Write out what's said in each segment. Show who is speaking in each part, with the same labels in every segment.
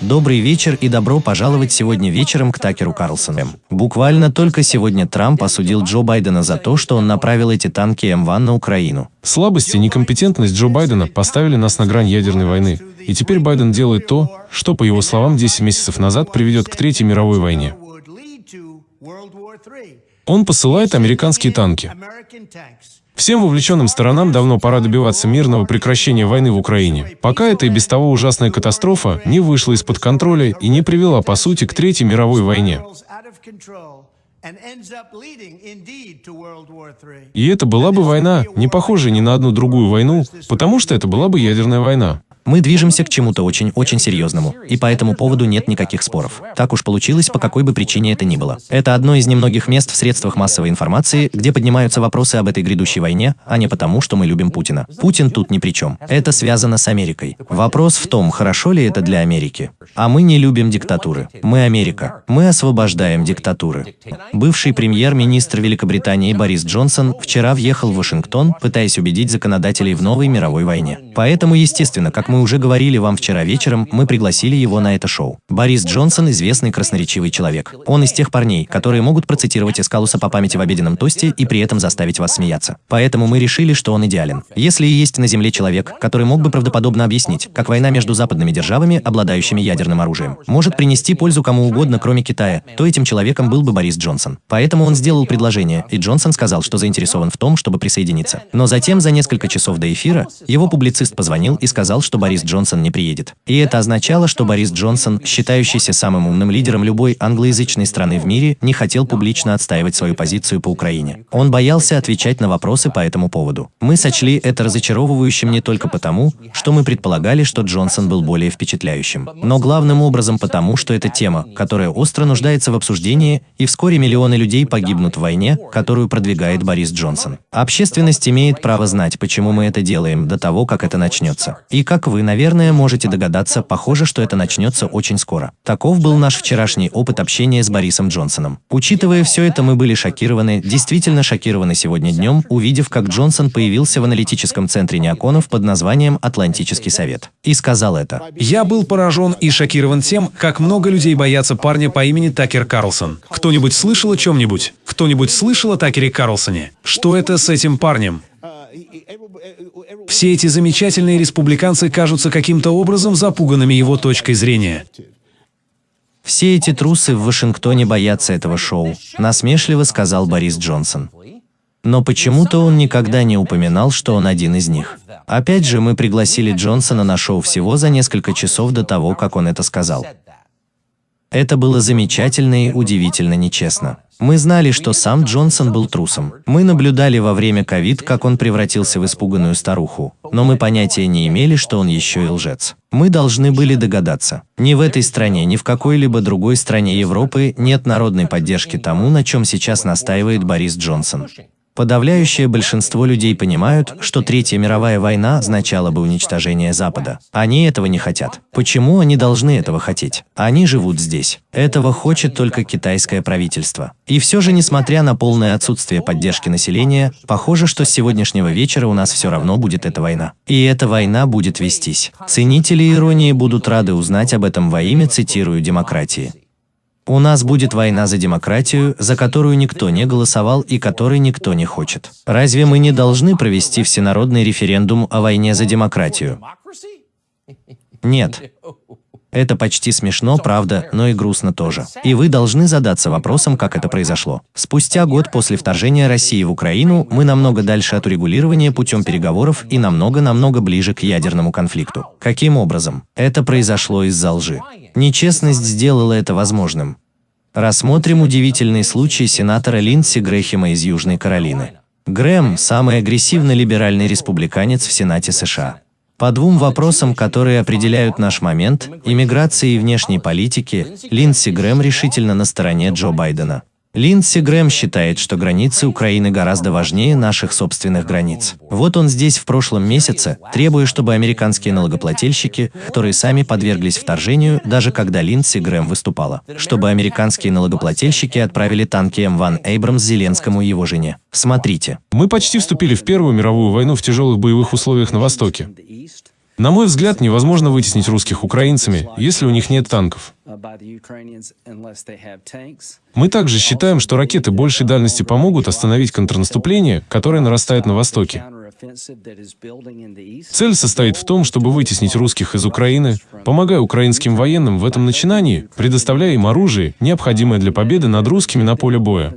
Speaker 1: Добрый вечер и добро пожаловать сегодня вечером к Такеру Карлсону. Буквально только сегодня Трамп осудил Джо Байдена за то, что он направил эти танки М1 на Украину.
Speaker 2: Слабость и некомпетентность Джо Байдена поставили нас на грань ядерной войны. И теперь Байден делает то, что, по его словам, 10 месяцев назад приведет к Третьей мировой войне. Он посылает американские танки. Всем вовлеченным сторонам давно пора добиваться мирного прекращения войны в Украине, пока эта и без того ужасная катастрофа не вышла из-под контроля и не привела, по сути, к Третьей мировой войне. И это была бы война, не похожая ни на одну другую войну, потому что это была бы ядерная война.
Speaker 1: Мы движемся к чему-то очень-очень серьезному, и по этому поводу нет никаких споров. Так уж получилось, по какой бы причине это ни было. Это одно из немногих мест в средствах массовой информации, где поднимаются вопросы об этой грядущей войне, а не потому, что мы любим Путина. Путин тут ни при чем. Это связано с Америкой. Вопрос в том, хорошо ли это для Америки. А мы не любим диктатуры. Мы Америка. Мы освобождаем диктатуры. Бывший премьер-министр Великобритании Борис Джонсон вчера въехал в Вашингтон, пытаясь убедить законодателей в новой мировой войне. Поэтому, естественно, как мы мы уже говорили вам вчера вечером, мы пригласили его на это шоу. Борис Джонсон – известный красноречивый человек. Он из тех парней, которые могут процитировать Эскалуса по памяти в обеденном тосте и при этом заставить вас смеяться. Поэтому мы решили, что он идеален. Если и есть на Земле человек, который мог бы правдоподобно объяснить, как война между западными державами, обладающими ядерным оружием, может принести пользу кому угодно, кроме Китая, то этим человеком был бы Борис Джонсон. Поэтому он сделал предложение, и Джонсон сказал, что заинтересован в том, чтобы присоединиться. Но затем, за несколько часов до эфира, его публицист позвонил и сказал, что Борис Джонсон не приедет. И это означало, что Борис Джонсон, считающийся самым умным лидером любой англоязычной страны в мире, не хотел публично отстаивать свою позицию по Украине. Он боялся отвечать на вопросы по этому поводу. Мы сочли это разочаровывающим не только потому, что мы предполагали, что Джонсон был более впечатляющим, но главным образом потому, что это тема, которая остро нуждается в обсуждении, и вскоре миллионы людей погибнут в войне, которую продвигает Борис Джонсон. Общественность имеет право знать, почему мы это делаем до того, как это начнется. И как вы, наверное, можете догадаться, похоже, что это начнется очень скоро. Таков был наш вчерашний опыт общения с Борисом Джонсоном. Учитывая все это, мы были шокированы, действительно шокированы сегодня днем, увидев, как Джонсон появился в аналитическом центре неоконов под названием «Атлантический совет». И сказал это.
Speaker 3: «Я был поражен и шокирован тем, как много людей боятся парня по имени Такер Карлсон. Кто-нибудь слышал о чем-нибудь? Кто-нибудь слышал о Такере Карлсоне? Что это с этим парнем? Все эти замечательные республиканцы кажутся каким-то образом запуганными его точкой зрения.
Speaker 1: Все эти трусы в Вашингтоне боятся этого шоу, насмешливо сказал Борис Джонсон. Но почему-то он никогда не упоминал, что он один из них. Опять же, мы пригласили Джонсона на шоу всего за несколько часов до того, как он это сказал. Это было замечательно и удивительно нечестно. Мы знали, что сам Джонсон был трусом. Мы наблюдали во время ковид, как он превратился в испуганную старуху. Но мы понятия не имели, что он еще и лжец. Мы должны были догадаться. Ни в этой стране, ни в какой-либо другой стране Европы нет народной поддержки тому, на чем сейчас настаивает Борис Джонсон. Подавляющее большинство людей понимают, что Третья мировая война означала бы уничтожение Запада. Они этого не хотят. Почему они должны этого хотеть? Они живут здесь. Этого хочет только китайское правительство. И все же, несмотря на полное отсутствие поддержки населения, похоже, что с сегодняшнего вечера у нас все равно будет эта война. И эта война будет вестись. Ценители иронии будут рады узнать об этом во имя, цитирую, демократии. У нас будет война за демократию, за которую никто не голосовал и которой никто не хочет. Разве мы не должны провести всенародный референдум о войне за демократию? Нет. Это почти смешно, правда, но и грустно тоже. И вы должны задаться вопросом, как это произошло. Спустя год после вторжения России в Украину мы намного дальше от урегулирования путем переговоров и намного-намного ближе к ядерному конфликту. Каким образом? Это произошло из-за лжи. Нечестность сделала это возможным. Рассмотрим удивительный случай сенатора Линдси Грэхема из Южной Каролины. Грэм – самый агрессивно либеральный республиканец в Сенате США. По двум вопросам, которые определяют наш момент – иммиграции и внешней политики, Линдси Грэм решительно на стороне Джо Байдена. Линдси Грэм считает, что границы Украины гораздо важнее наших собственных границ. Вот он здесь в прошлом месяце, требуя, чтобы американские налогоплательщики, которые сами подверглись вторжению, даже когда Линдси Грэм выступала, чтобы американские налогоплательщики отправили танки М1 Эйбрамс Зеленскому и его жене. Смотрите.
Speaker 2: Мы почти вступили в Первую мировую войну в тяжелых боевых условиях на Востоке. На мой взгляд, невозможно вытеснить русских украинцами, если у них нет танков. Мы также считаем, что ракеты большей дальности помогут остановить контрнаступление, которое нарастает на Востоке. Цель состоит в том, чтобы вытеснить русских из Украины, помогая украинским военным в этом начинании, предоставляя им оружие, необходимое для победы над русскими на поле боя.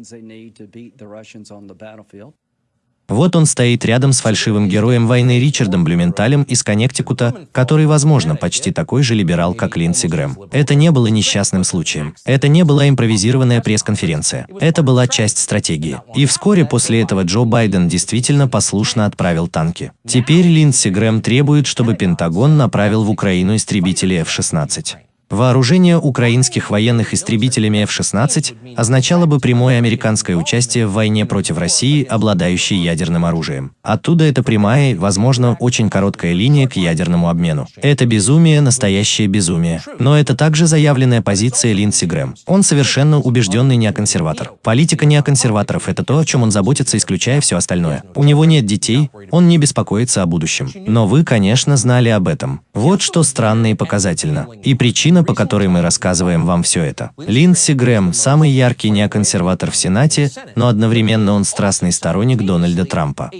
Speaker 1: Вот он стоит рядом с фальшивым героем войны Ричардом Блюменталем из Коннектикута, который, возможно, почти такой же либерал, как Линдси Грэм. Это не было несчастным случаем. Это не была импровизированная пресс-конференция. Это была часть стратегии. И вскоре после этого Джо Байден действительно послушно отправил танки. Теперь Линдси Грэм требует, чтобы Пентагон направил в Украину истребители F-16. Вооружение украинских военных истребителями F-16 означало бы прямое американское участие в войне против России, обладающей ядерным оружием. Оттуда это прямая, возможно, очень короткая линия к ядерному обмену. Это безумие, настоящее безумие. Но это также заявленная позиция Линдси Грэм. Он совершенно убежденный неоконсерватор. Политика неоконсерваторов – это то, о чем он заботится, исключая все остальное. У него нет детей, он не беспокоится о будущем. Но вы, конечно, знали об этом. Вот что странно и показательно. И причина, причина, по которой мы рассказываем вам все это. Линдси Грэм – самый яркий неоконсерватор в Сенате, но одновременно он страстный сторонник Дональда Трампа.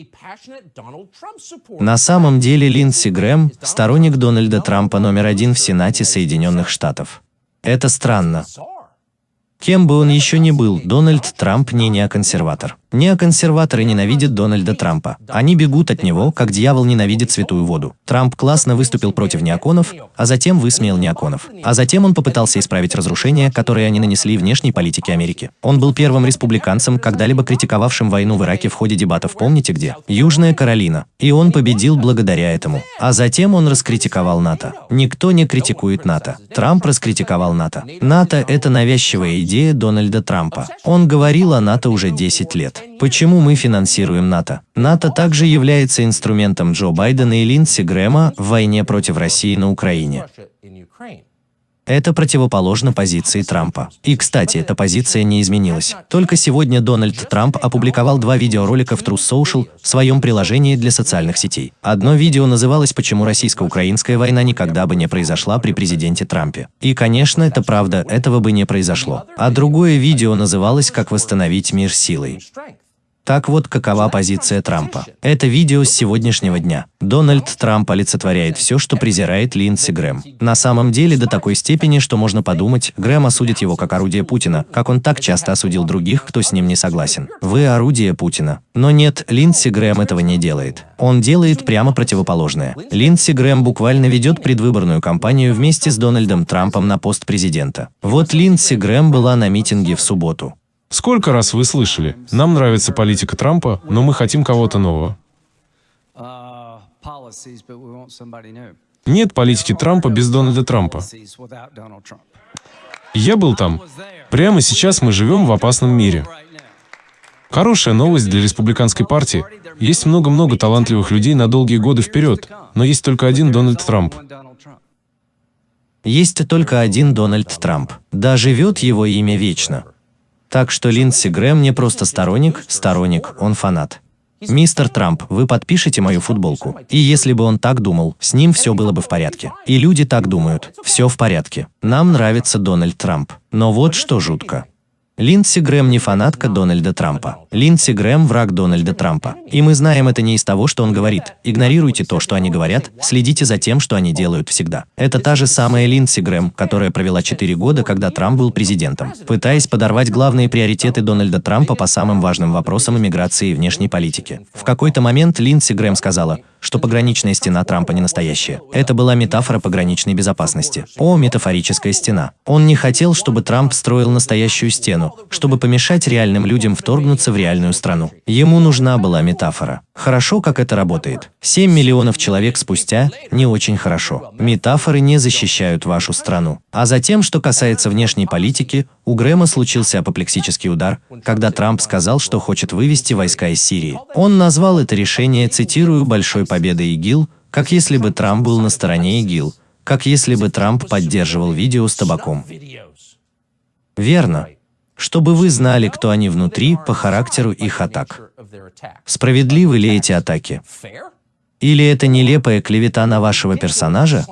Speaker 1: На самом деле Линдси Грэм – сторонник Дональда Трампа номер один в Сенате Соединенных Штатов. Это странно. Кем бы он еще ни был, Дональд Трамп не неоконсерватор. Неоконсерваторы ненавидят Дональда Трампа. Они бегут от него, как дьявол ненавидит святую воду. Трамп классно выступил против неоконов, а затем высмеял неоконов. А затем он попытался исправить разрушения, которые они нанесли внешней политике Америки. Он был первым республиканцем, когда-либо критиковавшим войну в Ираке в ходе дебатов, помните где? Южная Каролина. И он победил благодаря этому. А затем он раскритиковал НАТО. Никто не критикует НАТО. Трамп раскритиковал НАТО. НАТО – это навязчивая идея Дональда Трампа. Он говорил о НАТО уже 10 лет. Почему мы финансируем НАТО? НАТО также является инструментом Джо Байдена и Линдси Грэма в войне против России на Украине. Это противоположно позиции Трампа. И, кстати, эта позиция не изменилась. Только сегодня Дональд Трамп опубликовал два видеоролика в Truth Social в своем приложении для социальных сетей. Одно видео называлось «Почему российско-украинская война никогда бы не произошла при президенте Трампе». И, конечно, это правда, этого бы не произошло. А другое видео называлось «Как восстановить мир силой». Так вот, какова позиция Трампа. Это видео с сегодняшнего дня. Дональд Трамп олицетворяет все, что презирает Линдси Грэм. На самом деле до такой степени, что можно подумать, Грэм осудит его как орудие Путина, как он так часто осудил других, кто с ним не согласен. Вы орудие Путина. Но нет, Линдси Грэм этого не делает. Он делает прямо противоположное. Линдси Грэм буквально ведет предвыборную кампанию вместе с Дональдом Трампом на пост президента. Вот Линдси Грэм была на митинге в субботу.
Speaker 2: Сколько раз вы слышали? Нам нравится политика Трампа, но мы хотим кого-то нового. Нет политики Трампа без Дональда Трампа. Я был там. Прямо сейчас мы живем в опасном мире. Хорошая новость для республиканской партии. Есть много-много талантливых людей на долгие годы вперед, но есть только один Дональд Трамп.
Speaker 1: Есть только один Дональд Трамп. Да живет его имя вечно. Так что Линдси Грэм не просто сторонник, сторонник, он фанат. Мистер Трамп, вы подпишете мою футболку. И если бы он так думал, с ним все было бы в порядке. И люди так думают. Все в порядке. Нам нравится Дональд Трамп. Но вот что жутко. Линдси Грэм не фанатка Дональда Трампа. Линдси Грэм – враг Дональда Трампа. И мы знаем это не из того, что он говорит. Игнорируйте то, что они говорят, следите за тем, что они делают всегда. Это та же самая Линдси Грэм, которая провела 4 года, когда Трамп был президентом, пытаясь подорвать главные приоритеты Дональда Трампа по самым важным вопросам иммиграции и внешней политики. В какой-то момент Линдси Грэм сказала – что пограничная стена Трампа не настоящая. Это была метафора пограничной безопасности. О, метафорическая стена. Он не хотел, чтобы Трамп строил настоящую стену, чтобы помешать реальным людям вторгнуться в реальную страну. Ему нужна была метафора. Хорошо, как это работает. 7 миллионов человек спустя – не очень хорошо. Метафоры не защищают вашу страну. А затем, что касается внешней политики, у Грэма случился апоплексический удар, когда Трамп сказал, что хочет вывести войска из Сирии. Он назвал это решение, цитирую, «большой победой ИГИЛ», как если бы Трамп был на стороне ИГИЛ, как если бы Трамп поддерживал видео с табаком. Верно. Чтобы вы знали, кто они внутри, по характеру их атак. Справедливы ли эти атаки? Или это нелепая клевета на вашего персонажа?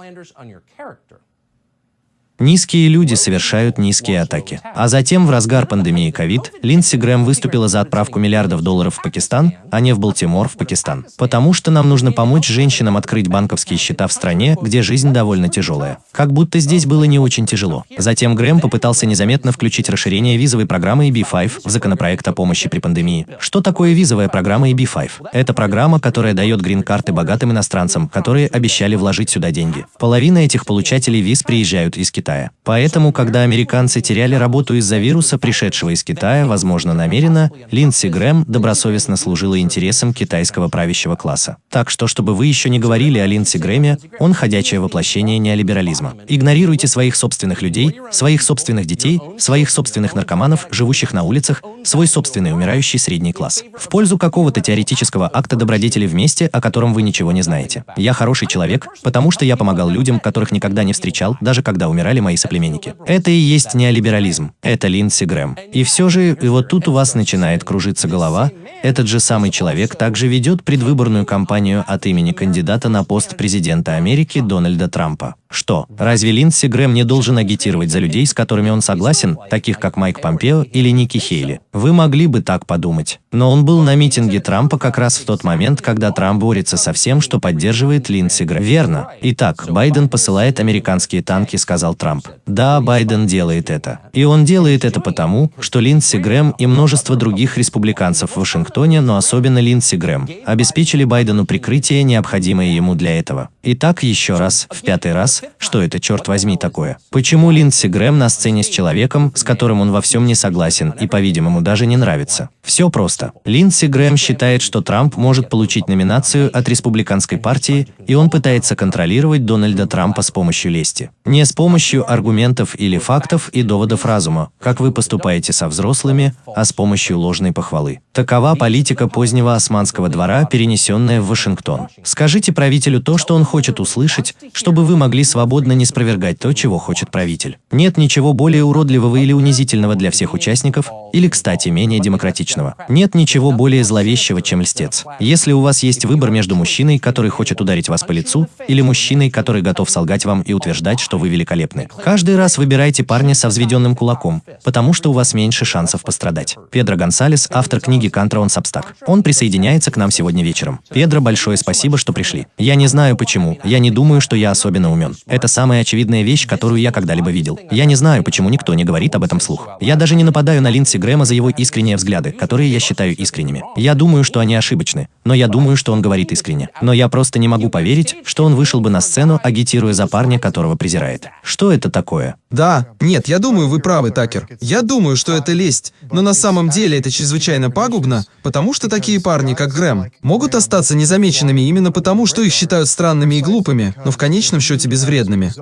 Speaker 1: Низкие люди совершают низкие атаки. А затем, в разгар пандемии ковид, Линдси Грэм выступила за отправку миллиардов долларов в Пакистан, а не в Балтимор, в Пакистан. Потому что нам нужно помочь женщинам открыть банковские счета в стране, где жизнь довольно тяжелая. Как будто здесь было не очень тяжело. Затем Грэм попытался незаметно включить расширение визовой программы EB5 в законопроект о помощи при пандемии. Что такое визовая программа EB5? Это программа, которая дает грин-карты богатым иностранцам, которые обещали вложить сюда деньги. Половина этих получателей виз приезжают из Китая. Китая. Поэтому, когда американцы теряли работу из-за вируса, пришедшего из Китая, возможно намеренно, Линдси Грэм добросовестно служила интересам китайского правящего класса. Так что, чтобы вы еще не говорили о Линдси Грэме, он ходячее воплощение неолиберализма. Игнорируйте своих собственных людей, своих собственных детей, своих собственных наркоманов, живущих на улицах, свой собственный умирающий средний класс. В пользу какого-то теоретического акта добродетели вместе, о котором вы ничего не знаете. Я хороший человек, потому что я помогал людям, которых никогда не встречал, даже когда умирали сказали мои соплеменники. Это и есть неолиберализм. Это Линдси Грэм. И все же, и вот тут у вас начинает кружиться голова, этот же самый человек также ведет предвыборную кампанию от имени кандидата на пост президента Америки Дональда Трампа. Что, разве Линдси Грэм не должен агитировать за людей, с которыми он согласен, таких как Майк Помпео или Ники Хейли? Вы могли бы так подумать. Но он был на митинге Трампа как раз в тот момент, когда Трамп борется со всем, что поддерживает Линдси Грэм. Верно. Итак, Байден посылает американские танки, сказал Трамп. Да, Байден делает это. И он делает это потому, что Линдси Грэм и множество других республиканцев в Вашингтоне, но особенно Линдси Грэм, обеспечили Байдену прикрытие, необходимое ему для этого. Итак, еще раз, в пятый раз, что это, черт возьми, такое? Почему Линдси Грэм на сцене с человеком, с которым он во всем не согласен и, по-видимому, даже не нравится? Все просто. Линдси Грэм считает, что Трамп может получить номинацию от республиканской партии, и он пытается контролировать Дональда Трампа с помощью лести. Не с помощью аргументов или фактов и доводов разума, как вы поступаете со взрослыми, а с помощью ложной похвалы. Такова политика позднего османского двора, перенесенная в Вашингтон. Скажите правителю то, что он хочет услышать, чтобы вы могли свободно не спровергать то, чего хочет правитель. Нет ничего более уродливого или унизительного для всех участников, или, кстати, менее демократичного. Нет ничего более зловещего, чем льстец. Если у вас есть выбор между мужчиной, который хочет ударить вас по лицу, или мужчиной, который готов солгать вам и утверждать, что вы великолепны. Каждый раз выбирайте парня со взведенным кулаком, потому что у вас меньше шансов пострадать. Педро Гонсалес, автор книги «Кантра он Сабстак». Он присоединяется к нам сегодня вечером. Педро, большое спасибо, что пришли. Я не знаю почему, я не думаю, что я особенно умен. Это самая очевидная вещь, которую я когда-либо видел. Я не знаю, почему никто не говорит об этом вслух. Я даже не нападаю на Линдси Грэма за его искренние взгляды, которые я считаю искренними. Я думаю, что они ошибочны, но я думаю, что он говорит искренне. Но я просто не могу поверить, что он вышел бы на сцену, агитируя за парня, которого презирает. Что это такое?
Speaker 4: Да, нет, я думаю, вы правы, Такер. Я думаю, что это лесть, но на самом деле это чрезвычайно пагубно, потому что такие парни, как Грэм, могут остаться незамеченными именно потому, что их считают странными и глупыми, но в конечном счете безвредными.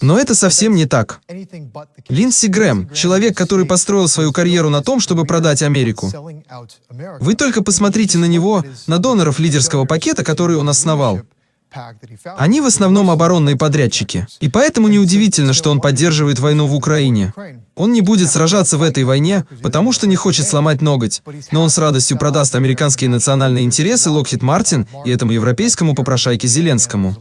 Speaker 4: Но это совсем не так. Линдси Грэм, человек, который построил свою карьеру на том, чтобы продать Америку. Вы только посмотрите на него, на доноров лидерского пакета, который он основал. Они в основном оборонные подрядчики. И поэтому неудивительно, что он поддерживает войну в Украине. Он не будет сражаться в этой войне, потому что не хочет сломать ноготь. Но он с радостью продаст американские национальные интересы Локхит Мартин и этому европейскому попрошайке Зеленскому.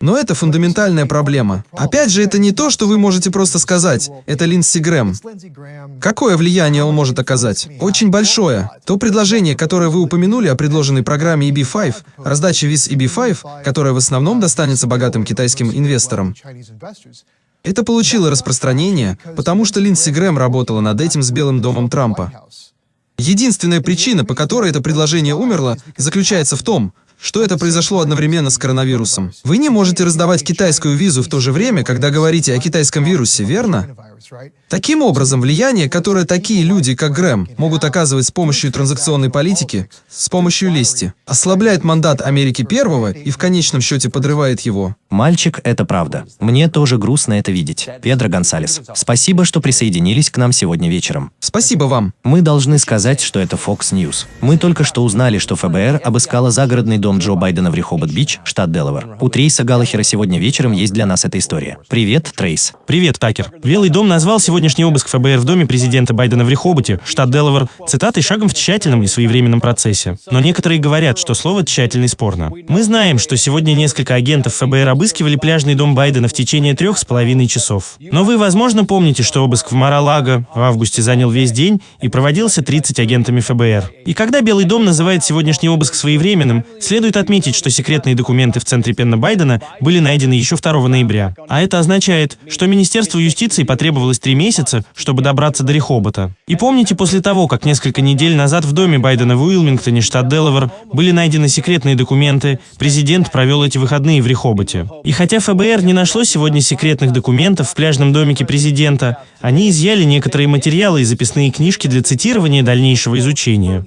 Speaker 4: Но это фундаментальная проблема. Опять же, это не то, что вы можете просто сказать. Это Линдси Грэм. Какое влияние он может оказать? Очень большое. То предложение, которое вы упомянули о предложенной программе EB5, раздаче виз EB5, которая в основном достанется богатым китайским инвесторам, это получило распространение, потому что Линдси Грэм работала над этим с Белым домом Трампа. Единственная причина, по которой это предложение умерло, заключается в том, что это произошло одновременно с коронавирусом. Вы не можете раздавать китайскую визу в то же время, когда говорите о китайском вирусе, верно? Таким образом, влияние, которое такие люди, как Грэм, могут оказывать с помощью транзакционной политики, с помощью лести, ослабляет мандат Америки Первого и в конечном счете подрывает его.
Speaker 1: Мальчик, это правда. Мне тоже грустно это видеть. Педро Гонсалес, спасибо, что присоединились к нам сегодня вечером.
Speaker 4: Спасибо вам.
Speaker 1: Мы должны сказать, что это Fox News. Мы только что узнали, что ФБР обыскало загородный дом дом Джо Байдена в Рихобот-Бич, штат Делавер. У Трейса Галлахера сегодня вечером есть для нас эта история. Привет, Трейс.
Speaker 5: Привет, Такер. Белый дом назвал сегодняшний обыск ФБР в доме президента Байдена в Рихоботе, штат Делавер, цитатой шагом в тщательном и своевременном процессе. Но некоторые говорят, что слово «тщательный» спорно. Мы знаем, что сегодня несколько агентов ФБР обыскивали пляжный дом Байдена в течение трех с половиной часов. Но вы, возможно, помните, что обыск в Мара-Лаго в августе занял весь день и проводился 30 агентами ФБР. И когда Белый дом называет сегодняшний обыск своевременным, следует отметить, что секретные документы в центре Пенна Байдена были найдены еще 2 ноября. А это означает, что Министерству юстиции потребовалось три месяца, чтобы добраться до Рихобота. И помните, после того, как несколько недель назад в доме Байдена в Уилмингтоне, штат Делавер, были найдены секретные документы, президент провел эти выходные в Рихоботе. И хотя ФБР не нашло сегодня секретных документов в пляжном домике президента, они изъяли некоторые материалы и записные книжки для цитирования дальнейшего изучения.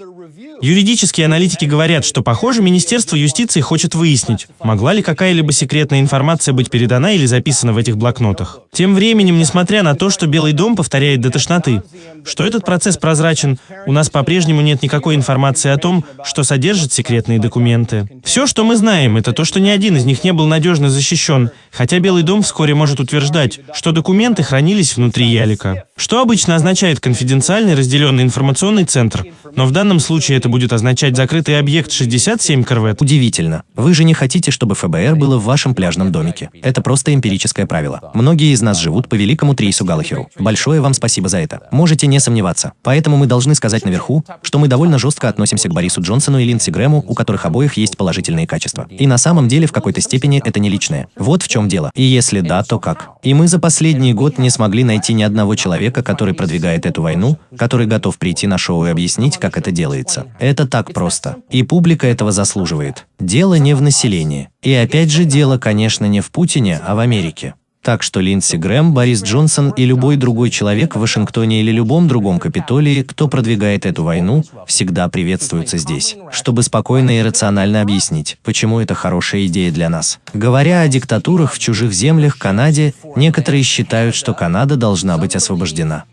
Speaker 5: Юридические аналитики говорят, что, похоже, Министерство юстиции хочет выяснить, могла ли какая-либо секретная информация быть передана или записана в этих блокнотах. Тем временем, несмотря на то, что Белый дом повторяет до тошноты, что этот процесс прозрачен, у нас по-прежнему нет никакой информации о том, что содержат секретные документы. Все, что мы знаем, это то, что ни один из них не был надежно защищен, хотя Белый дом вскоре может утверждать, что документы хранились внутри ялика. Что обычно означает конфиденциальный разделенный информационный центр, но в данном случае это будет означать закрытый объект 67 корвет.
Speaker 1: Удивительно. Вы же не хотите, чтобы ФБР было в вашем пляжном домике. Это просто эмпирическое правило. Многие из нас живут по великому Трейсу Галлахеру. Большое вам спасибо за это. Можете не сомневаться. Поэтому мы должны сказать наверху, что мы довольно жестко относимся к Борису Джонсону и Линдси Грэму, у которых обоих есть положительные качества. И на самом деле в какой-то степени это не личное. Вот в чем дело. И если да, то как? И мы за последний год не смогли найти ни одного человека, который продвигает эту войну, который готов прийти на шоу и объяснить, как это делается. Это так просто. И публика этого заслуживает. Дело не в населении. И опять же, дело, конечно, не в Путине, а в Америке. Так что Линдси Грэм, Борис Джонсон и любой другой человек в Вашингтоне или любом другом Капитолии, кто продвигает эту войну, всегда приветствуются здесь, чтобы спокойно и рационально объяснить, почему это хорошая идея для нас. Говоря о диктатурах в чужих землях Канаде, некоторые считают, что Канада должна быть освобождена.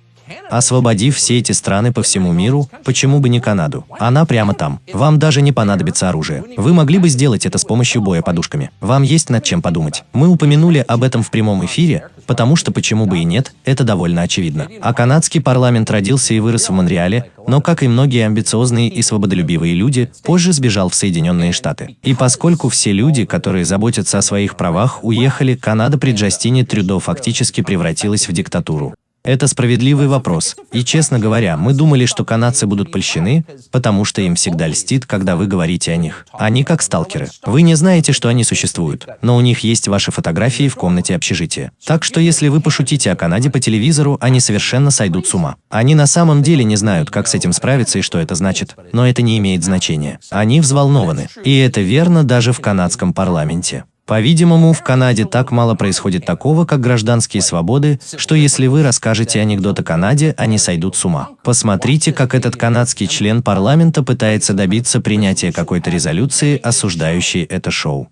Speaker 1: Освободив все эти страны по всему миру, почему бы не Канаду? Она прямо там. Вам даже не понадобится оружие. Вы могли бы сделать это с помощью боя подушками. Вам есть над чем подумать. Мы упомянули об этом в прямом эфире, потому что почему бы и нет, это довольно очевидно. А канадский парламент родился и вырос в Монреале, но, как и многие амбициозные и свободолюбивые люди, позже сбежал в Соединенные Штаты. И поскольку все люди, которые заботятся о своих правах, уехали, Канада при Джастине Трюдо фактически превратилась в диктатуру. Это справедливый вопрос. И, честно говоря, мы думали, что канадцы будут польщены, потому что им всегда льстит, когда вы говорите о них. Они как сталкеры. Вы не знаете, что они существуют, но у них есть ваши фотографии в комнате общежития. Так что если вы пошутите о Канаде по телевизору, они совершенно сойдут с ума. Они на самом деле не знают, как с этим справиться и что это значит. Но это не имеет значения. Они взволнованы. И это верно даже в канадском парламенте. По-видимому, в Канаде так мало происходит такого, как гражданские свободы, что если вы расскажете анекдот о Канаде, они сойдут с ума. Посмотрите, как этот канадский член парламента пытается добиться принятия какой-то резолюции, осуждающей это шоу.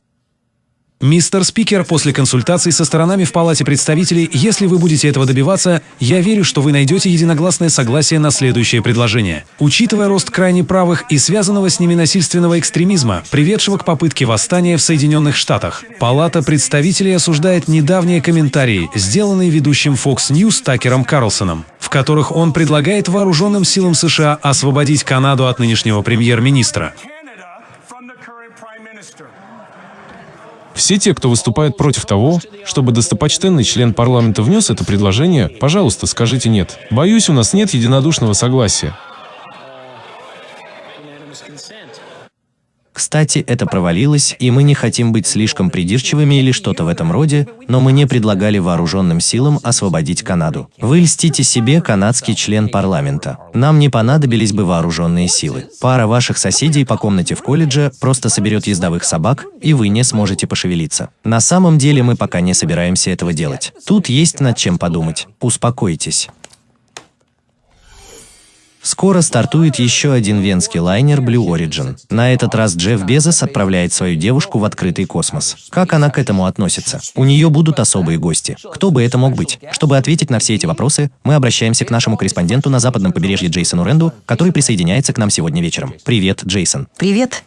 Speaker 3: Мистер Спикер, после консультаций со сторонами в Палате представителей, если вы будете этого добиваться, я верю, что вы найдете единогласное согласие на следующее предложение. Учитывая рост крайне правых и связанного с ними насильственного экстремизма, приведшего к попытке восстания в Соединенных Штатах, Палата представителей осуждает недавние комментарии, сделанные ведущим Fox News Такером Карлсоном, в которых он предлагает вооруженным силам США освободить Канаду от нынешнего премьер-министра.
Speaker 2: Все те, кто выступает против того, чтобы достопочтенный член парламента внес это предложение, пожалуйста, скажите «нет». Боюсь, у нас нет единодушного согласия.
Speaker 1: Кстати, это провалилось, и мы не хотим быть слишком придирчивыми или что-то в этом роде, но мы не предлагали вооруженным силам освободить Канаду. Вы льстите себе, канадский член парламента. Нам не понадобились бы вооруженные силы. Пара ваших соседей по комнате в колледже просто соберет ездовых собак, и вы не сможете пошевелиться. На самом деле мы пока не собираемся этого делать. Тут есть над чем подумать. Успокойтесь. Скоро стартует еще один венский лайнер Blue Origin. На этот раз Джефф Безос отправляет свою девушку в открытый космос. Как она к этому относится? У нее будут особые гости. Кто бы это мог быть? Чтобы ответить на все эти вопросы, мы обращаемся к нашему корреспонденту на западном побережье Джейсону Ренду, который присоединяется к нам сегодня вечером. Привет, Джейсон.
Speaker 6: Привет,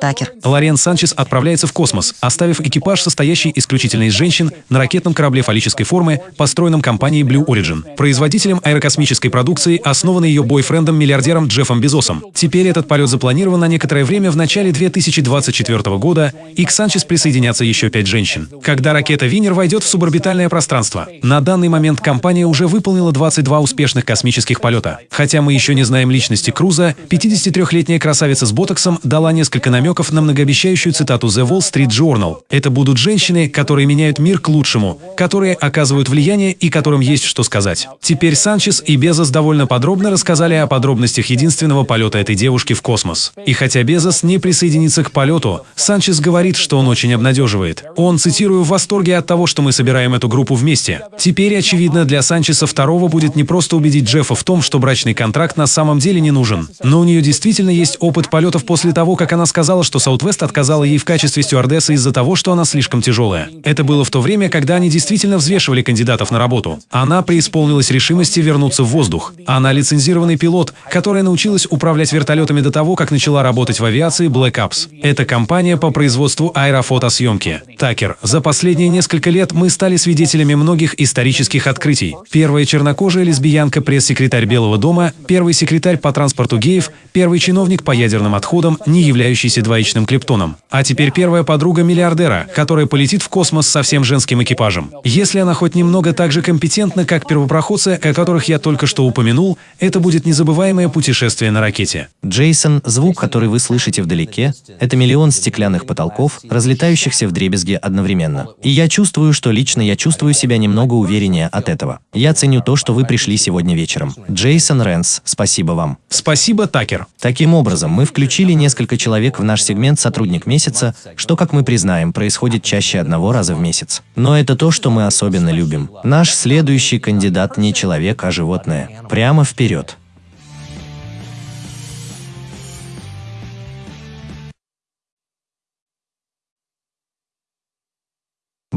Speaker 6: Такер.
Speaker 3: Лорен Санчес отправляется в космос, оставив экипаж, состоящий исключительно из женщин, на ракетном корабле фаллической формы, построенном компанией Blue Origin. Производителем аэрокосмической продукции основан ее бойфрендом-миллиардером Джеффом Безосом. Теперь этот полет запланирован на некоторое время в начале 2024 года, и к Санчес присоединятся еще пять женщин. Когда ракета Винер войдет в суборбитальное пространство. На данный момент компания уже выполнила 22 успешных космических полета. Хотя мы еще не знаем личности Круза, 53-летняя красавица с ботоксом дала несколько намеков на многообещающую цитату The Wall Street Journal. Это будут женщины, которые меняют мир к лучшему, которые оказывают влияние и которым есть что сказать. Теперь Санчес и Безос довольно подробно рассказали о подробностях единственного полета этой девушки в космос. И хотя Безос не присоединится к полету, Санчес говорит, что он очень обнадеживает. Он, цитирую, в восторге от того, что мы собираем эту группу вместе. Теперь, очевидно, для Санчеса второго будет не просто убедить Джеффа в том, что брачный контракт на самом деле не нужен, но у нее действительно есть опыт полетов после того, как она сказала, что Саутвест отказала ей в качестве стюардессы из-за того, что она слишком тяжелая. Это было в то время, когда они действительно взвешивали кандидатов на работу. Она преисполнилась решимости вернуться в воздух. Она лицензированный пилот, которая научилась управлять вертолетами до того, как начала работать в авиации Black Ops. Это компания по производству аэрофотосъемки. Такер, за последние несколько лет мы стали свидетелями многих исторических открытий. Первая чернокожая лесбиянка, пресс-секретарь Белого дома, первый секретарь по транспорту геев, первый чиновник по ядерным отходам, не являющийся двоичным клептоном. А теперь первая подруга миллиардера, которая полетит в космос со всем женским экипажем. Если она хоть немного так же компетентна, как первопроходцы, о которых я только что упомянул, это будет незабываемое путешествие на ракете.
Speaker 1: Джейсон, звук, который вы слышите вдалеке, это миллион стеклянных потолков, разлетающихся в дребезги одновременно. И я чувствую, что лично я чувствую себя немного увереннее от этого. Я ценю то, что вы пришли сегодня вечером. Джейсон Рэнс, спасибо вам.
Speaker 3: Спасибо, Такер.
Speaker 1: Таким образом, мы включили несколько человек в наш сегмент «Сотрудник месяца», что, как мы признаем, происходит чаще одного раза в месяц. Но это то, что мы особенно любим. Наш следующий кандидат не человек, а животное. Прямо вперед.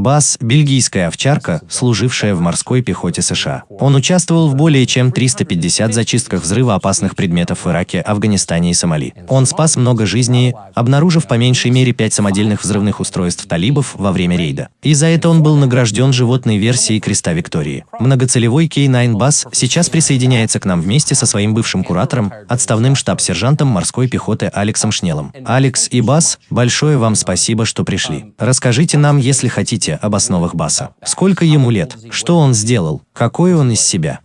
Speaker 1: Бас – бельгийская овчарка, служившая в морской пехоте США. Он участвовал в более чем 350 зачистках взрывоопасных предметов в Ираке, Афганистане и Сомали. Он спас много жизней, обнаружив по меньшей мере пять самодельных взрывных устройств талибов во время рейда. И за это он был награжден животной версией Креста Виктории. Многоцелевой K9 Бас сейчас присоединяется к нам вместе со своим бывшим куратором, отставным штаб-сержантом морской пехоты Алексом Шнелом. Алекс и Бас, большое вам спасибо, что пришли. Расскажите нам, если хотите, об основах Баса. Сколько ему лет? Что он сделал? Какой он из себя?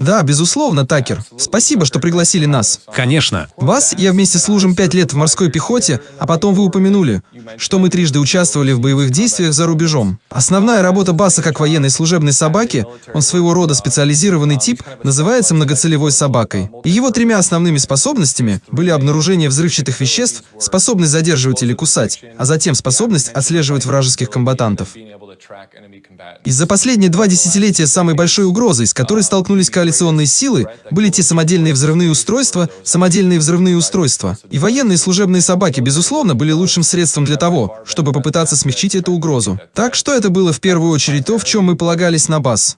Speaker 4: Да, безусловно, Такер. Спасибо, что пригласили нас.
Speaker 3: Конечно.
Speaker 4: Вас я вместе служим пять лет в морской пехоте, а потом вы упомянули, что мы трижды участвовали в боевых действиях за рубежом. Основная работа Баса как военной служебной собаки, он своего рода специализированный тип, называется многоцелевой собакой. И его тремя основными способностями были обнаружение взрывчатых веществ, способность задерживать или кусать, а затем способность отслеживать вражеских комбатантов. И за последние два десятилетия самой большой угрозой, с которой столкнулись коалиционные силы, были те самодельные взрывные устройства, самодельные взрывные устройства. И военные служебные собаки, безусловно, были лучшим средством для того, чтобы попытаться смягчить эту угрозу. Так что это было в первую очередь то, в чем мы полагались на БАС.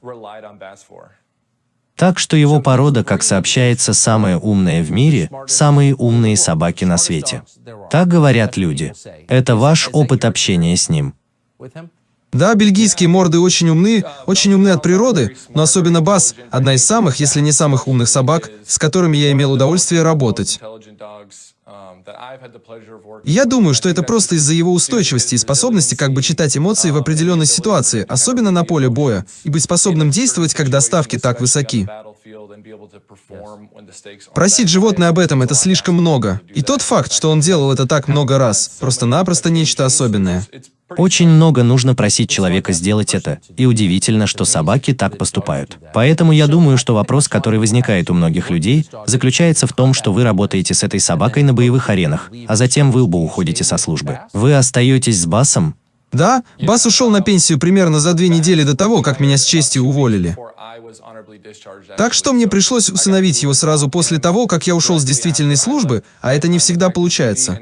Speaker 1: Так что его порода, как сообщается, самая умная в мире, самые умные собаки на свете. Так говорят люди. Это ваш опыт общения с ним.
Speaker 4: Да, бельгийские морды очень умны, очень умны от природы, но особенно Бас – одна из самых, если не самых умных собак, с которыми я имел удовольствие работать. Я думаю, что это просто из-за его устойчивости и способности как бы читать эмоции в определенной ситуации, особенно на поле боя, и быть способным действовать, когда ставки так высоки. Просить животное об этом – это слишком много. И тот факт, что он делал это так много раз, просто-напросто нечто особенное.
Speaker 1: Очень много нужно просить человека сделать это, и удивительно, что собаки так поступают. Поэтому я думаю, что вопрос, который возникает у многих людей, заключается в том, что вы работаете с этой собакой на боевых аренах, а затем вы оба уходите со службы. Вы остаетесь с Басом,
Speaker 4: да, Бас ушел на пенсию примерно за две недели до того, как меня с честью уволили. Так что мне пришлось усыновить его сразу после того, как я ушел с действительной службы, а это не всегда получается.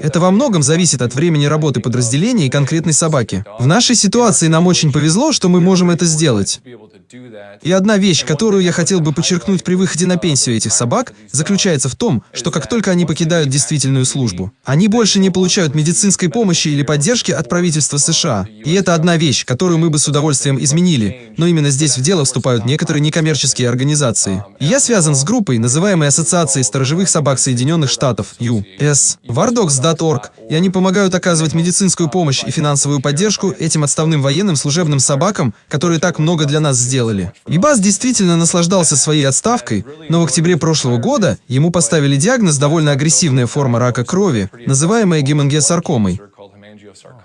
Speaker 4: Это во многом зависит от времени работы подразделения и конкретной собаки. В нашей ситуации нам очень повезло, что мы можем это сделать. И одна вещь, которую я хотел бы подчеркнуть при выходе на пенсию этих собак, заключается в том, что как только они покидают действительную службу, они больше не получают медицинской помощи или поддержки от правительства США. И это одна вещь, которую мы бы с удовольствием изменили, но именно здесь в дело вступают некоторые некоммерческие организации. Я связан с группой, называемой Ассоциацией сторожевых собак Соединенных Штатов, US, wardogs.org, и они помогают оказывать медицинскую помощь и финансовую поддержку этим отставным военным служебным собакам, которые так много для нас сделали. И Бас действительно наслаждался своей отставкой, но в октябре прошлого года ему поставили диагноз довольно агрессивная форма рака крови, называемая гемангиосаркомой.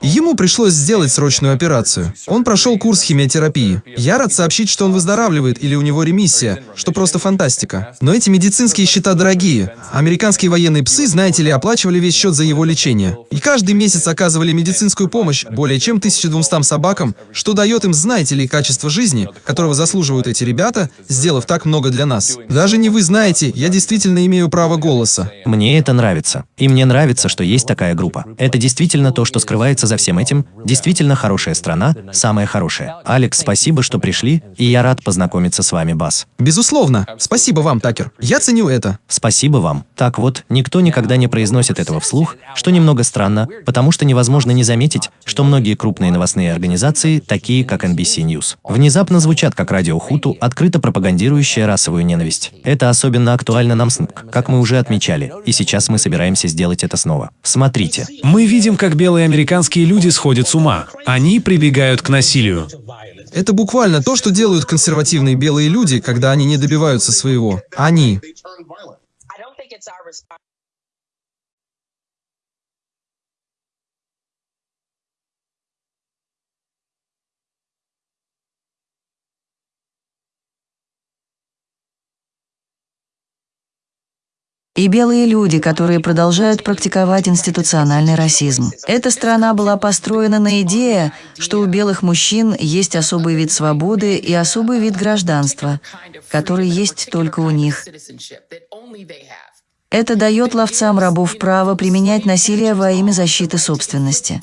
Speaker 4: Ему пришлось сделать срочную операцию. Он прошел курс химиотерапии. Я рад сообщить, что он выздоравливает или у него ремиссия, что просто фантастика. Но эти медицинские счета дорогие. Американские военные псы, знаете ли, оплачивали весь счет за его лечение. И каждый месяц оказывали медицинскую помощь более чем 1200 собакам, что дает им, знаете ли, качество жизни, которого заслуживают эти ребята, сделав так много для нас. Даже не вы знаете, я действительно имею право голоса.
Speaker 1: Мне это нравится. И мне нравится, что есть такая группа. Это действительно то, что скрывается за всем этим. Действительно хорошая страна, самая хорошая. Алекс, спасибо, что пришли, и я рад познакомиться с вами, Бас.
Speaker 4: Безусловно. Спасибо вам, Такер. Я ценю это.
Speaker 1: Спасибо вам. Так вот, никто никогда не произносит этого вслух, что немного странно, потому что невозможно не заметить, что многие крупные новостные организации, такие как NBC News, внезапно звучат как радио Хуту, открыто пропагандирующее расовую ненависть. Это особенно актуально нам, как мы уже отмечали, и сейчас мы собираемся сделать это снова. Смотрите.
Speaker 3: Мы видим, как белые американские люди сходят с ума. Они прибегают к насилию.
Speaker 4: Это буквально то, что делают консервативные белые люди, когда они не добиваются своего. Они.
Speaker 6: И белые люди, которые продолжают практиковать институциональный расизм. Эта страна была построена на идее, что у белых мужчин есть особый вид свободы и особый вид гражданства, который есть только у них. Это дает ловцам рабов право применять насилие во имя защиты собственности.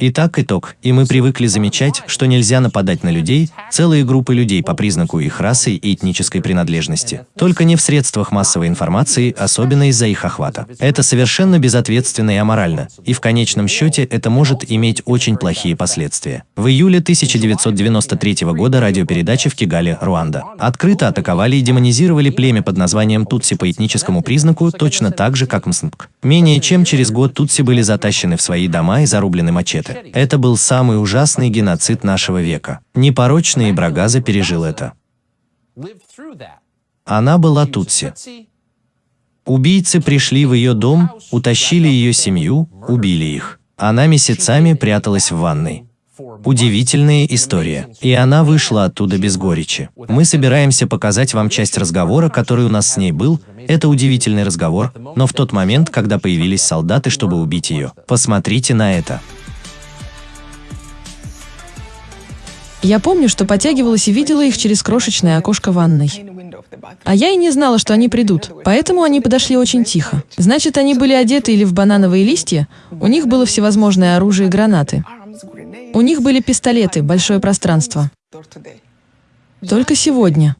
Speaker 1: Итак, итог. И мы привыкли замечать, что нельзя нападать на людей, целые группы людей по признаку их расы и этнической принадлежности. Только не в средствах массовой информации, особенно из-за их охвата. Это совершенно безответственно и аморально, и в конечном счете это может иметь очень плохие последствия. В июле 1993 года радиопередачи в Кигале, Руанда, открыто атаковали и демонизировали племя под названием Тутси по этническому признаку точно так же, как Мснг. Менее чем через год Тутси были затащены в свои дома и зарублены мачете это. Это был самый ужасный геноцид нашего века. Непорочный Ибрагаза пережил это. Она была Тутси. Убийцы пришли в ее дом, утащили ее семью, убили их. Она месяцами пряталась в ванной. Удивительная история. И она вышла оттуда без горечи. Мы собираемся показать вам часть разговора, который у нас с ней был. Это удивительный разговор, но в тот момент, когда появились солдаты, чтобы убить ее. Посмотрите на это.
Speaker 7: Я помню, что потягивалась и видела их через крошечное окошко ванной. А я и не знала, что они придут, поэтому они подошли очень тихо. Значит, они были одеты или в банановые листья, у них было всевозможное оружие и гранаты. У них были пистолеты, большое пространство. Только сегодня.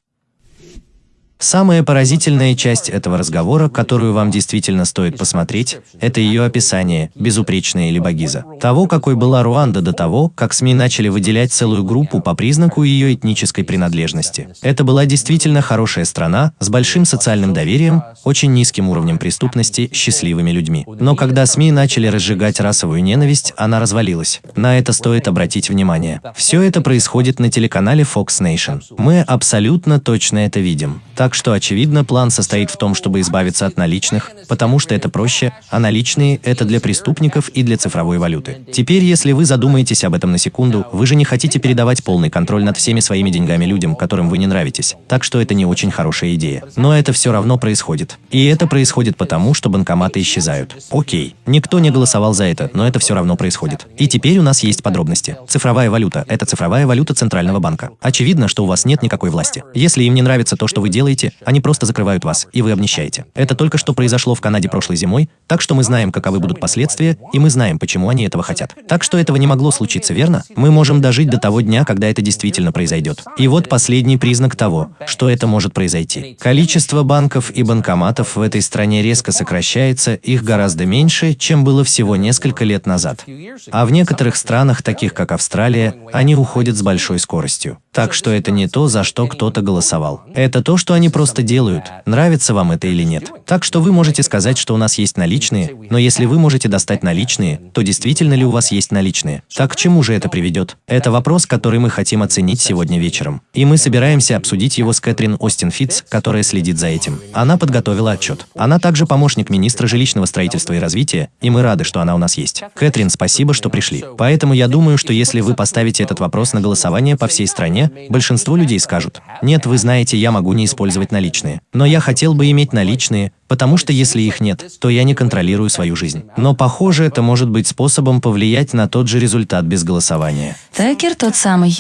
Speaker 1: Самая поразительная часть этого разговора, которую вам действительно стоит посмотреть, это ее описание, безупречная или багиза, того, какой была Руанда до того, как СМИ начали выделять целую группу по признаку ее этнической принадлежности. Это была действительно хорошая страна, с большим социальным доверием, очень низким уровнем преступности, счастливыми людьми. Но когда СМИ начали разжигать расовую ненависть, она развалилась. На это стоит обратить внимание. Все это происходит на телеканале Fox Nation. Мы абсолютно точно это видим. Так что, очевидно, план состоит в том, чтобы избавиться от наличных, потому что это проще, а наличные – это для преступников и для цифровой валюты. Теперь, если вы задумаетесь об этом на секунду, вы же не хотите передавать полный контроль над всеми своими деньгами людям, которым вы не нравитесь. Так что это не очень хорошая идея. Но это все равно происходит. И это происходит потому, что банкоматы исчезают. Окей, никто не голосовал за это, но это все равно происходит. И теперь у нас есть подробности. Цифровая валюта – это цифровая валюта Центрального банка. Очевидно, что у вас нет никакой власти. Если им не нравится то, что вы делаете, они просто закрывают вас, и вы обнищаете. Это только что произошло в Канаде прошлой зимой, так что мы знаем, каковы будут последствия, и мы знаем, почему они этого хотят. Так что этого не могло случиться, верно? Мы можем дожить до того дня, когда это действительно произойдет. И вот последний признак того, что это может произойти. Количество банков и банкоматов в этой стране резко сокращается, их гораздо меньше, чем было всего несколько лет назад. А в некоторых странах, таких как Австралия, они уходят с большой скоростью. Так что это не то, за что кто-то голосовал. Это то, что они просто делают, нравится вам это или нет. Так что вы можете сказать, что у нас есть наличные, но если вы можете достать наличные, то действительно ли у вас есть наличные? Так к чему же это приведет? Это вопрос, который мы хотим оценить сегодня вечером. И мы собираемся обсудить его с Кэтрин Остин Фитц, которая следит за этим. Она подготовила отчет. Она также помощник министра жилищного строительства и развития, и мы рады, что она у нас есть. Кэтрин, спасибо, что пришли. Поэтому я думаю, что если вы поставите этот вопрос на голосование по всей стране, большинство людей скажут, «Нет, вы знаете, я могу не использовать наличные. Но я хотел бы иметь наличные, потому что если их нет, то я не контролирую свою жизнь». Но, похоже, это может быть способом повлиять на тот же результат без голосования.
Speaker 8: Такер тот самый.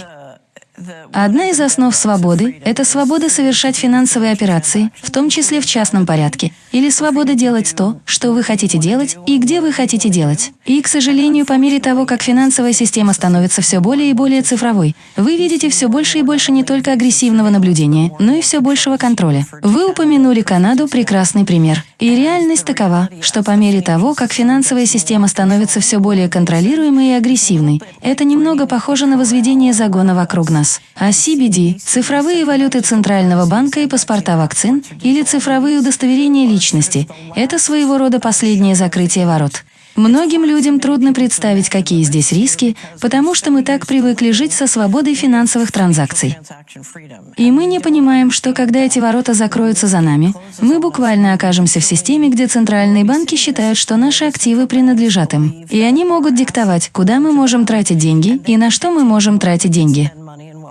Speaker 8: Одна из основ свободы – это свобода совершать финансовые операции, в том числе в частном порядке, или свобода делать то, что вы хотите делать и где вы хотите делать. И, к сожалению, по мере того, как финансовая система становится все более и более цифровой, вы видите все больше и больше не только агрессивного наблюдения, но и все большего контроля. Вы упомянули Канаду – прекрасный пример. И реальность такова, что по мере того, как финансовая система становится все более контролируемой и агрессивной, это немного похоже на возведение загона вокруг нас. А CBD – цифровые валюты Центрального банка и паспорта вакцин или цифровые удостоверения личности – это своего рода последнее закрытие ворот. Многим людям трудно представить, какие здесь риски, потому что мы так привыкли жить со свободой финансовых транзакций. И мы не понимаем, что когда эти ворота закроются за нами, мы буквально окажемся в системе, где центральные банки считают, что наши активы принадлежат им. И они могут диктовать, куда мы можем тратить деньги и на что мы можем тратить деньги.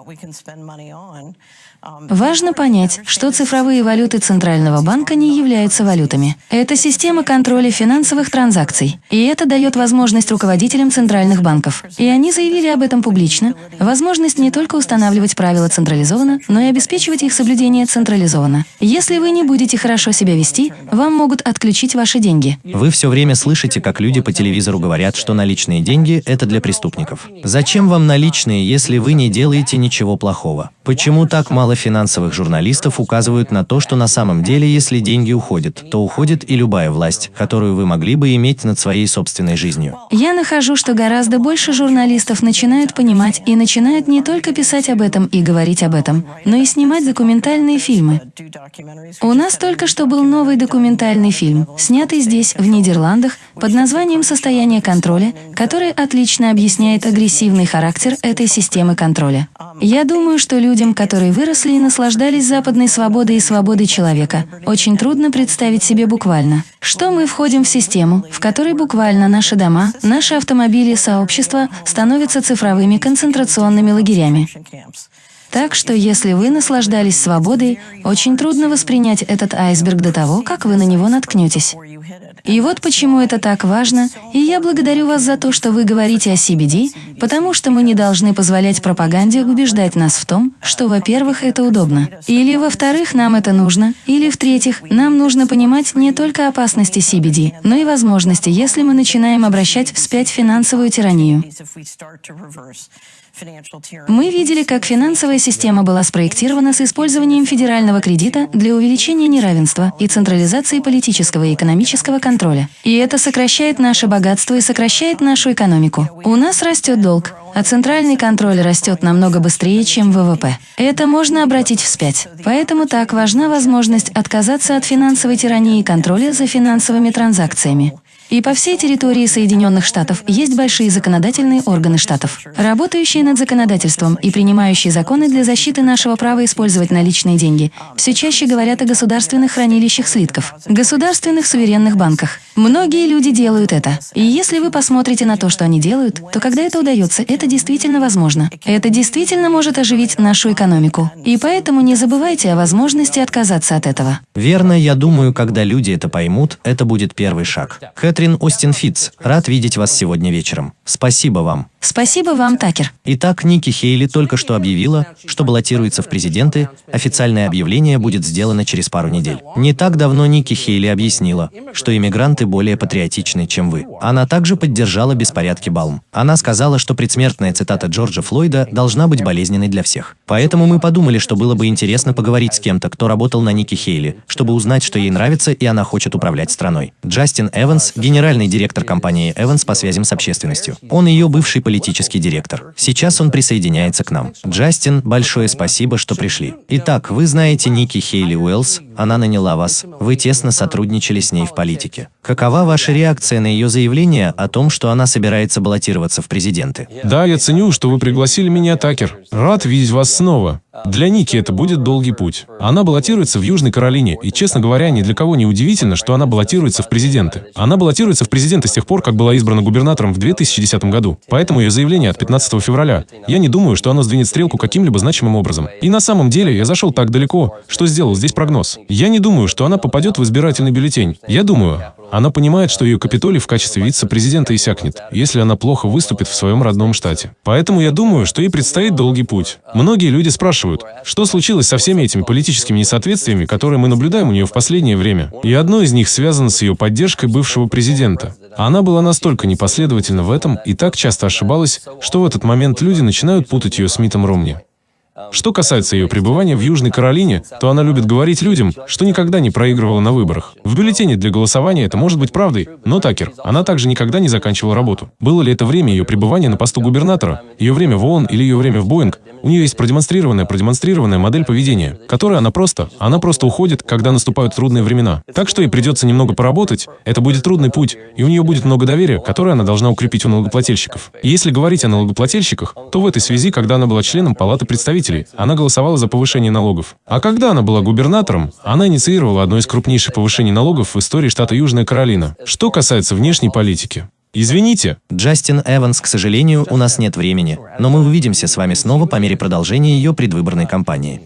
Speaker 8: we can spend money on. Важно понять, что цифровые валюты Центрального банка не являются валютами. Это система контроля финансовых транзакций. И это дает возможность руководителям центральных банков. И они заявили об этом публично. Возможность не только устанавливать правила централизованно, но и обеспечивать их соблюдение централизованно. Если вы не будете хорошо себя вести, вам могут отключить ваши деньги.
Speaker 1: Вы все время слышите, как люди по телевизору говорят, что наличные деньги – это для преступников. Зачем вам наличные, если вы не делаете ничего плохого? Почему так мало финансовых журналистов указывают на то, что на самом деле, если деньги уходят, то уходит и любая власть, которую вы могли бы иметь над своей собственной жизнью?
Speaker 8: Я нахожу, что гораздо больше журналистов начинают понимать и начинают не только писать об этом и говорить об этом, но и снимать документальные фильмы. У нас только что был новый документальный фильм, снятый здесь, в Нидерландах, под названием «Состояние контроля», который отлично объясняет агрессивный характер этой системы контроля. Я думаю, что людям, которые выросли и наслаждались западной свободой и свободой человека, очень трудно представить себе буквально, что мы входим в систему, в которой буквально наши дома, наши автомобили сообщества становятся цифровыми концентрационными лагерями. Так что если вы наслаждались свободой, очень трудно воспринять этот айсберг до того, как вы на него наткнетесь. И вот почему это так важно, и я благодарю вас за то, что вы говорите о CBD, потому что мы не должны позволять пропаганде убеждать нас в том, что, во-первых, это удобно, или, во-вторых, нам это нужно, или, в-третьих, нам нужно понимать не только опасности CBD, но и возможности, если мы начинаем обращать вспять финансовую тиранию. Мы видели, как финансовая система была спроектирована с использованием федерального кредита для увеличения неравенства и централизации политического и экономического контроля. И это сокращает наше богатство и сокращает нашу экономику. У нас растет долг, а центральный контроль растет намного быстрее, чем ВВП. Это можно обратить вспять. Поэтому так важна возможность отказаться от финансовой тирании и контроля за финансовыми транзакциями. И по всей территории Соединенных Штатов есть большие законодательные органы штатов, работающие над законодательством и принимающие законы для защиты нашего права использовать наличные деньги. Все чаще говорят о государственных хранилищах слитков, государственных суверенных банках. Многие люди делают это. И если вы посмотрите на то, что они делают, то когда это удается, это действительно возможно. Это действительно может оживить нашу экономику. И поэтому не забывайте о возможности отказаться от этого.
Speaker 1: Верно, я думаю, когда люди это поймут, это будет первый шаг. Кэтрин Остин Фитц, рад видеть вас сегодня вечером. Спасибо вам.
Speaker 8: Спасибо вам, Такер.
Speaker 1: Итак, Ники Хейли только что объявила, что баллотируется в президенты. Официальное объявление будет сделано через пару недель. Не так давно Ники Хейли объяснила, что иммигранты более патриотичны, чем вы. Она также поддержала беспорядки Балм. Она сказала, что предсмертная цитата Джорджа Флойда должна быть болезненной для всех. Поэтому мы подумали, что было бы интересно поговорить с кем-то, кто работал на Ники Хейли, чтобы узнать, что ей нравится и она хочет управлять страной. Джастин Эванс, генеральный директор компании Эванс по связям с общественностью. Он ее бывший политический директор. Сейчас он присоединяется к нам. Джастин, большое спасибо, что пришли. Итак, вы знаете Ники Хейли Уэллс, она наняла вас. Вы тесно сотрудничали с ней в политике. Какова ваша реакция на ее заявление о том, что она собирается баллотироваться в президенты?
Speaker 2: Да, я ценю, что вы пригласили меня, Такер. Рад видеть вас снова. Для Ники это будет долгий путь. Она баллотируется в Южной Каролине, и, честно говоря, ни для кого не удивительно, что она баллотируется в президенты. Она баллотируется в президенты с тех пор, как была избрана губернатором в 2010 году. Поэтому ее заявление от 15 февраля. Я не думаю, что оно сдвинет стрелку каким-либо значимым образом. И на самом деле я зашел так далеко, что сделал здесь прогноз. Я не думаю, что она попадет в избирательный бюллетень. Я думаю, она понимает, что ее Капитолий в качестве вице-президента иссякнет, если она плохо выступит в своем родном штате. Поэтому я думаю, что ей предстоит долгий путь. Многие люди спрашивают, что случилось со всеми этими политическими несоответствиями, которые мы наблюдаем у нее в последнее время. И одно из них связано с ее поддержкой бывшего президента. Она была настолько непоследовательна в этом и так часто ошибалась, что в этот момент люди начинают путать ее с Митом Ромни. Что касается ее пребывания в Южной Каролине, то она любит говорить людям, что никогда не проигрывала на выборах. В бюллетене для голосования это может быть правдой, но Такер, она также никогда не заканчивала работу. Было ли это время ее пребывания на посту губернатора, ее время в ООН или ее время в Боинг, у нее есть продемонстрированная, продемонстрированная модель поведения, которая она просто, она просто уходит, когда наступают трудные времена. Так что ей придется немного поработать, это будет трудный путь, и у нее будет много доверия, которое она должна укрепить у налогоплательщиков. И если говорить о налогоплательщиках, то в этой связи, когда она была членом Палаты представителей, она голосовала за повышение налогов. А когда она была губернатором, она инициировала одно из крупнейших повышений налогов в истории штата Южная Каролина. Что касается внешней политики, Извините.
Speaker 1: Джастин Эванс, к сожалению, у нас нет времени, но мы увидимся с вами снова по мере продолжения ее предвыборной кампании.